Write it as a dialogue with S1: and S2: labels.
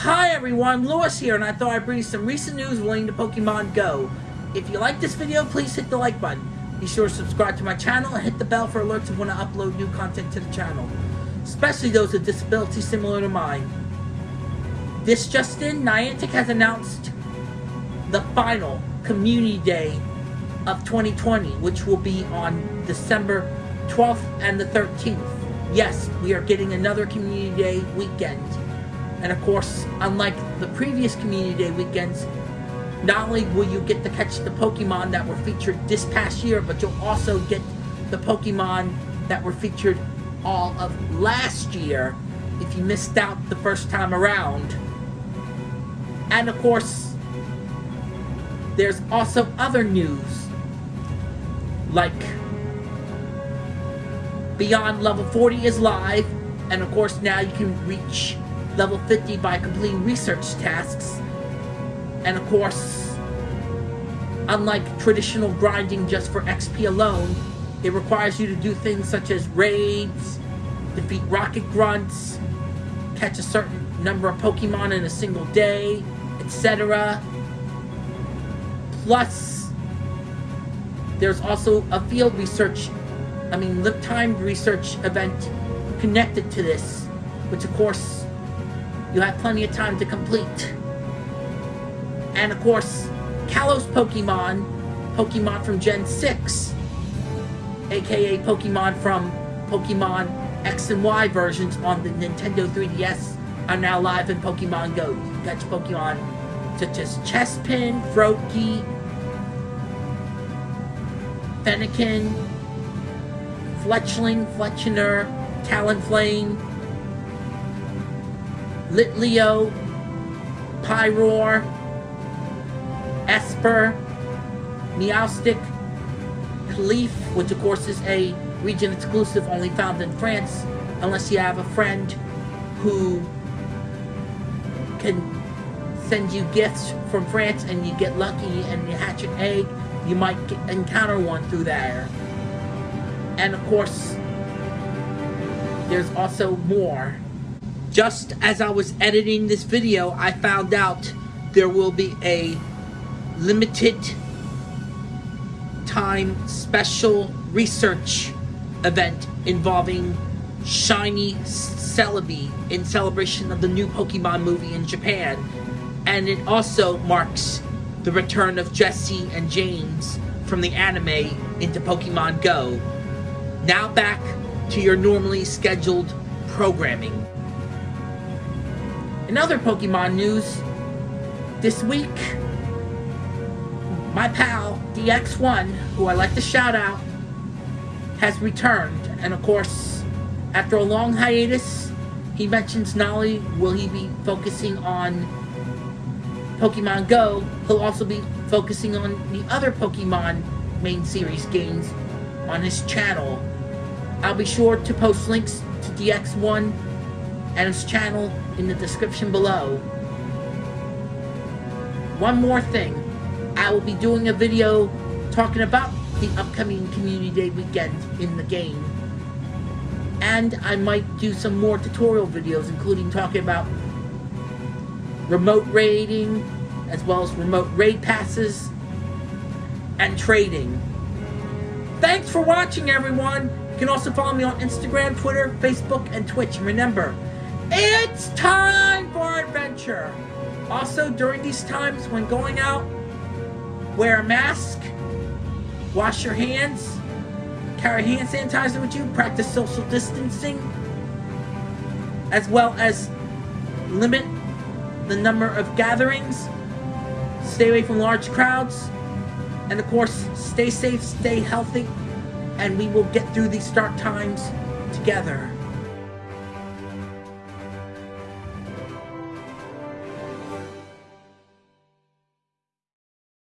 S1: Hi everyone, Lewis here, and I thought I'd bring you some recent news relating to Pokemon Go. If you like this video, please hit the like button. Be sure to subscribe to my channel and hit the bell for alerts when I upload new content to the channel, especially those with disabilities similar to mine. This just in, Niantic has announced the final Community Day of 2020, which will be on December 12th and the 13th. Yes, we are getting another Community Day weekend. And of course, unlike the previous Community Day weekends, not only will you get to catch the Pokemon that were featured this past year, but you'll also get the Pokemon that were featured all of last year if you missed out the first time around. And of course, there's also other news, like Beyond Level 40 is live, and of course now you can reach level 50 by completing research tasks. And of course, unlike traditional grinding just for XP alone, it requires you to do things such as raids, defeat rocket grunts, catch a certain number of Pokemon in a single day, etc. Plus, there's also a field research, I mean, timed research event connected to this, which of course you have plenty of time to complete. And of course, Kalos Pokemon, Pokemon from Gen 6, aka Pokemon from Pokemon X and Y versions on the Nintendo 3DS are now live in Pokemon Go. You catch Pokemon such as Chespin, Froakie, Fennekin, Fletchling, Fletchinder, Talonflame, Litleo, Pyroar, Espurr, Meowstic, Cleef, which of course is a region exclusive only found in France, unless you have a friend who can send you gifts from France and you get lucky and you hatch an egg, you might encounter one through there. And of course, there's also more. Just as I was editing this video, I found out there will be a limited time special research event involving Shiny Celebi in celebration of the new Pokemon movie in Japan. And it also marks the return of Jessie and James from the anime into Pokemon Go. Now back to your normally scheduled programming. In other Pokemon news, this week, my pal, DX1, who I like to shout out, has returned. And of course, after a long hiatus, he mentions not only will he be focusing on Pokemon Go, he'll also be focusing on the other Pokemon main series games on his channel. I'll be sure to post links to DX1 and his channel in the description below. One more thing, I will be doing a video talking about the upcoming Community Day weekend in the game. And I might do some more tutorial videos, including talking about remote raiding, as well as remote raid passes, and trading. Thanks for watching, everyone! You can also follow me on Instagram, Twitter, Facebook, and Twitch. And remember, it's time for adventure! Also, during these times when going out, wear a mask, wash your hands, carry hand sanitizer with you, practice social distancing, as well as limit the number of gatherings, stay away from large crowds, and of course, stay safe, stay healthy, and we will get through these dark times together.